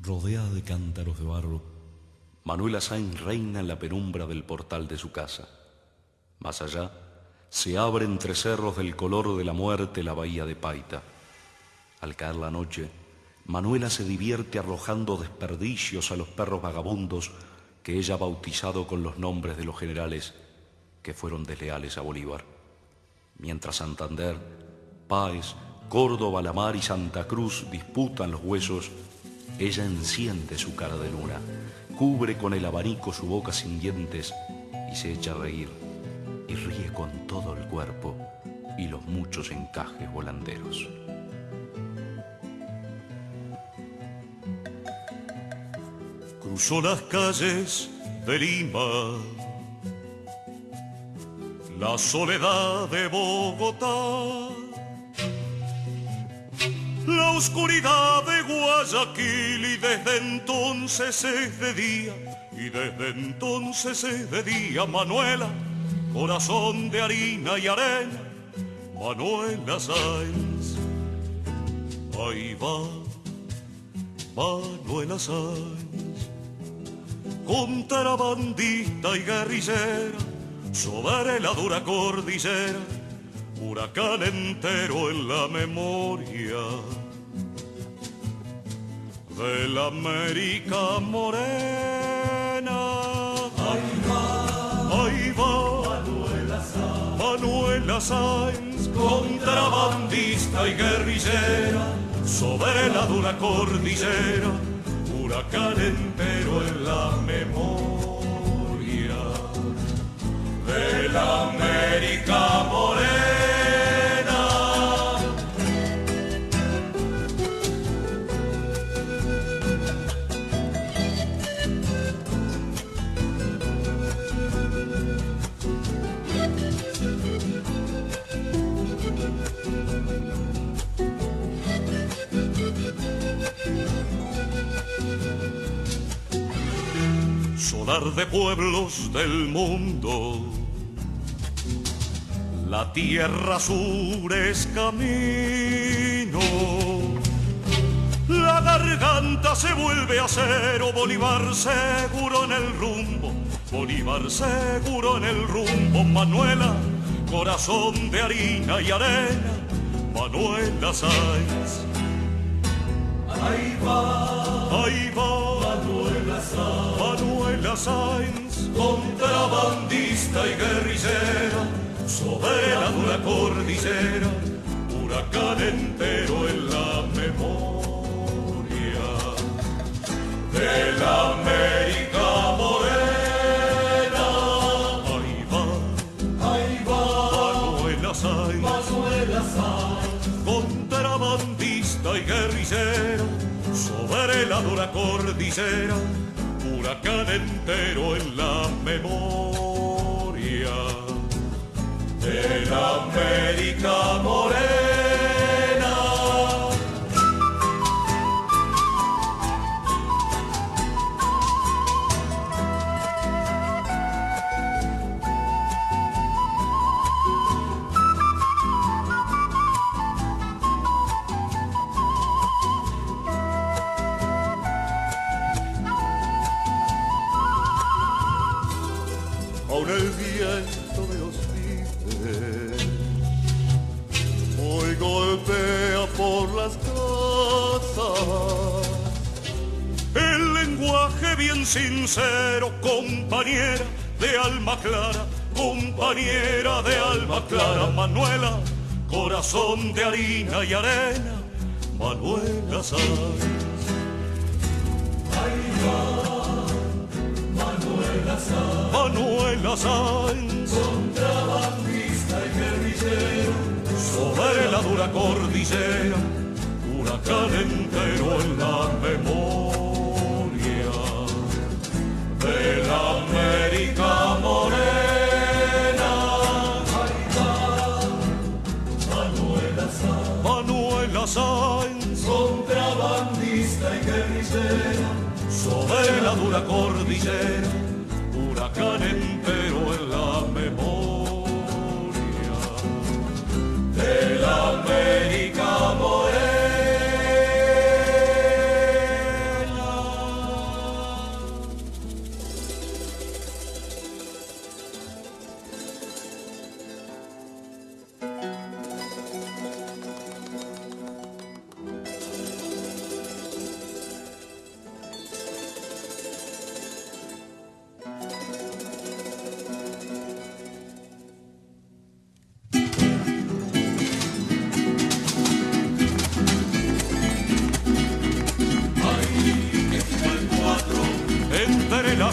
Rodeada de cántaros de barro, Manuela Sáenz reina en la penumbra del portal de su casa. Más allá, se abre entre cerros del color de la muerte la bahía de Paita. Al caer la noche, Manuela se divierte arrojando desperdicios a los perros vagabundos que ella ha bautizado con los nombres de los generales que fueron desleales a Bolívar. Mientras Santander, Páez, Córdoba, La Mar y Santa Cruz disputan los huesos, ella enciende su cara de luna, cubre con el abanico su boca sin dientes y se echa a reír, y ríe con todo el cuerpo y los muchos encajes volanderos. Cruzó las calles de Lima, la soledad de Bogotá la oscuridad de Guayaquil y desde entonces es de día, y desde entonces es de día, Manuela, corazón de harina y arena, Manuela Sáenz. Ahí va, Manuela Sáenz, contrabandista y guerrillera, sobre la dura cordillera, huracán entero en la memoria de la América morena. Ahí va, ahí va, Manuela Sáenz, Manuela Sáenz contrabandista y guerrillera, sobre la dura cordillera, huracán entero en la memoria de la América morena. De pueblos del mundo. La tierra sur es camino, la garganta se vuelve acero, Bolívar seguro en el rumbo, Bolívar seguro en el rumbo, Manuela, corazón de harina y arena, Manuela Sáenz. Ahí va, ahí va. Sáenz, contrabandista y guerrillera, sobre la dura cordillera, huracán entero en la memoria de la América morena. Ahí va, ahí va, Manuela Sáenz, Manuela Sáenz, contrabandista y guerrillera, sobre la dura cordillera, huracán entero en la memoria de la América morena. Viento de los hoy golpea por las casas. El lenguaje bien sincero, compañera de alma clara, compañera de alma clara, Manuela, corazón de harina y arena, Manuela Sáenz. Manuela Sáenz, contrabandista cordillera, huracán entero en la memoria de la América morena. Manuela Sáenz, Manuela contrabandista y guerrillera, sobre la dura cordillera huracán entero en la memoria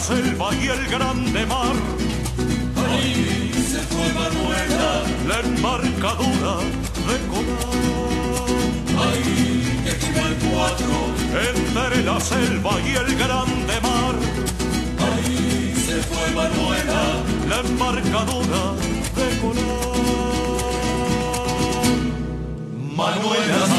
selva y el grande mar. Ahí se fue Manuela, la embarcadura de Colón. Ahí que tiene el cuatro, entre la selva y el grande mar. Ahí se fue Manuela, la embarcadura de Colón. Manuela